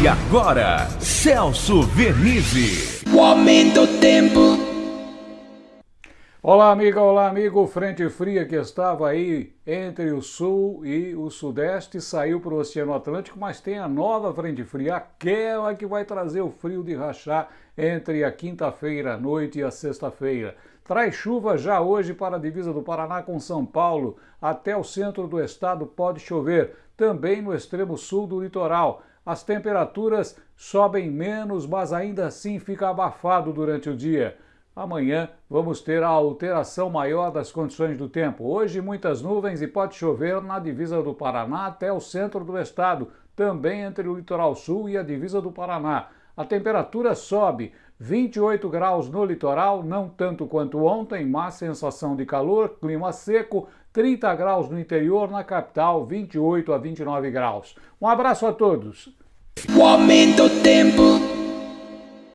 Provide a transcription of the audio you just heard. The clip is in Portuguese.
E agora, Celso Vernizzi. O aumento do tempo. Olá, amiga, olá, amigo. Frente fria que estava aí entre o sul e o sudeste saiu para o Oceano Atlântico, mas tem a nova frente fria, aquela que vai trazer o frio de rachar entre a quinta-feira à noite e a sexta-feira. Traz chuva já hoje para a divisa do Paraná com São Paulo. Até o centro do estado pode chover, também no extremo sul do litoral. As temperaturas sobem menos, mas ainda assim fica abafado durante o dia. Amanhã vamos ter a alteração maior das condições do tempo. Hoje, muitas nuvens e pode chover na divisa do Paraná até o centro do estado, também entre o litoral sul e a divisa do Paraná. A temperatura sobe, 28 graus no litoral, não tanto quanto ontem, mas sensação de calor, clima seco, 30 graus no interior, na capital, 28 a 29 graus. Um abraço a todos. O aumento do tempo.